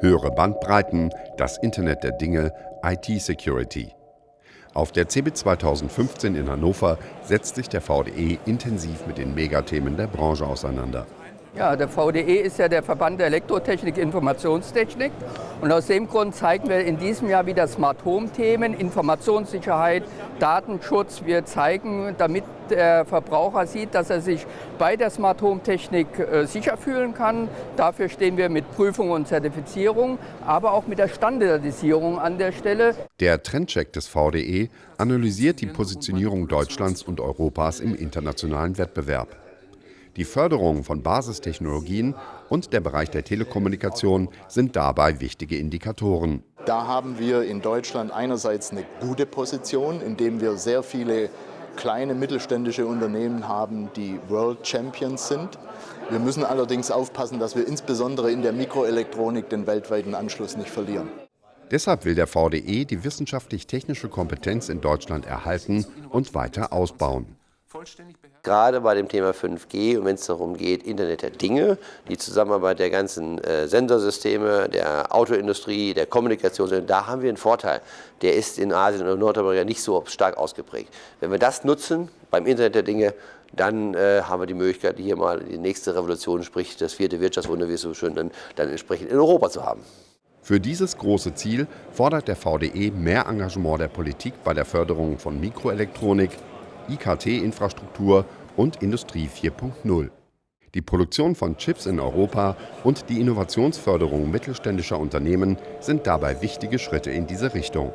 höhere Bandbreiten, das Internet der Dinge, IT-Security. Auf der CeBIT 2015 in Hannover setzt sich der VDE intensiv mit den Megathemen der Branche auseinander. Ja, der VDE ist ja der Verband der Elektrotechnik Informationstechnik und aus dem Grund zeigen wir in diesem Jahr wieder Smart Home Themen, Informationssicherheit, Datenschutz. Wir zeigen, damit der Verbraucher sieht, dass er sich bei der Smart Home Technik äh, sicher fühlen kann. Dafür stehen wir mit Prüfung und Zertifizierung, aber auch mit der Standardisierung an der Stelle. Der Trendcheck des VDE analysiert die Positionierung Deutschlands und Europas im internationalen Wettbewerb. Die Förderung von Basistechnologien und der Bereich der Telekommunikation sind dabei wichtige Indikatoren. Da haben wir in Deutschland einerseits eine gute Position, indem wir sehr viele kleine mittelständische Unternehmen haben, die World Champions sind. Wir müssen allerdings aufpassen, dass wir insbesondere in der Mikroelektronik den weltweiten Anschluss nicht verlieren. Deshalb will der VDE die wissenschaftlich-technische Kompetenz in Deutschland erhalten und weiter ausbauen gerade bei dem Thema 5G und wenn es darum geht, Internet der Dinge, die Zusammenarbeit der ganzen äh, Sensorsysteme, der Autoindustrie, der Kommunikation, da haben wir einen Vorteil. Der ist in Asien und Nordamerika nicht so stark ausgeprägt. Wenn wir das nutzen beim Internet der Dinge, dann äh, haben wir die Möglichkeit, hier mal die nächste Revolution, sprich das vierte Wirtschaftswunder, wie es so schön dann, dann entsprechend in Europa zu haben. Für dieses große Ziel fordert der VDE mehr Engagement der Politik bei der Förderung von Mikroelektronik, IKT-Infrastruktur und Industrie 4.0. Die Produktion von Chips in Europa und die Innovationsförderung mittelständischer Unternehmen sind dabei wichtige Schritte in diese Richtung.